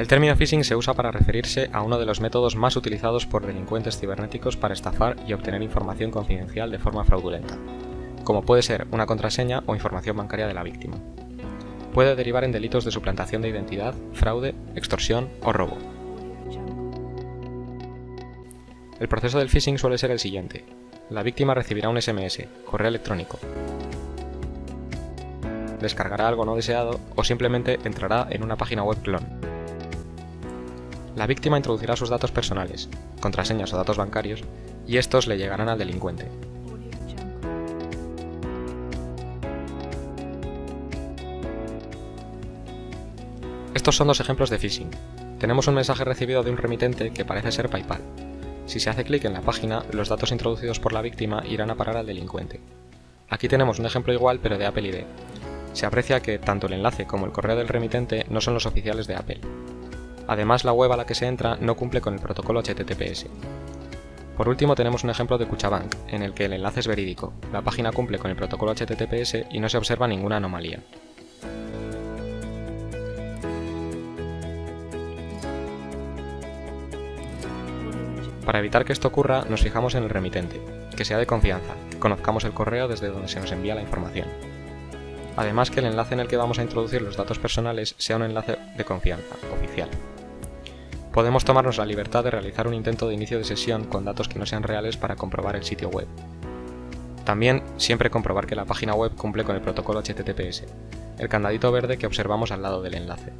El término phishing se usa para referirse a uno de los métodos más utilizados por delincuentes cibernéticos para estafar y obtener información confidencial de forma fraudulenta, como puede ser una contraseña o información bancaria de la víctima. Puede derivar en delitos de suplantación de identidad, fraude, extorsión o robo. El proceso del phishing suele ser el siguiente. La víctima recibirá un SMS, correo electrónico, descargará algo no deseado o simplemente entrará en una página web clon. La víctima introducirá sus datos personales, contraseñas o datos bancarios, y estos le llegarán al delincuente. Estos son dos ejemplos de phishing. Tenemos un mensaje recibido de un remitente que parece ser PayPal. Si se hace clic en la página, los datos introducidos por la víctima irán a parar al delincuente. Aquí tenemos un ejemplo igual pero de Apple ID. Se aprecia que tanto el enlace como el correo del remitente no son los oficiales de Apple. Además, la web a la que se entra no cumple con el protocolo HTTPS. Por último tenemos un ejemplo de Cuchabank, en el que el enlace es verídico, la página cumple con el protocolo HTTPS y no se observa ninguna anomalía. Para evitar que esto ocurra, nos fijamos en el remitente, que sea de confianza, conozcamos el correo desde donde se nos envía la información. Además que el enlace en el que vamos a introducir los datos personales sea un enlace de confianza, oficial. Podemos tomarnos la libertad de realizar un intento de inicio de sesión con datos que no sean reales para comprobar el sitio web. También siempre comprobar que la página web cumple con el protocolo HTTPS, el candadito verde que observamos al lado del enlace.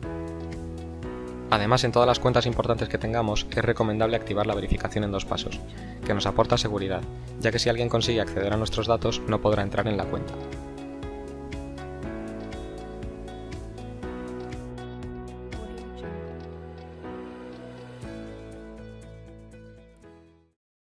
Además, en todas las cuentas importantes que tengamos, es recomendable activar la verificación en dos pasos, que nos aporta seguridad, ya que si alguien consigue acceder a nuestros datos no podrá entrar en la cuenta.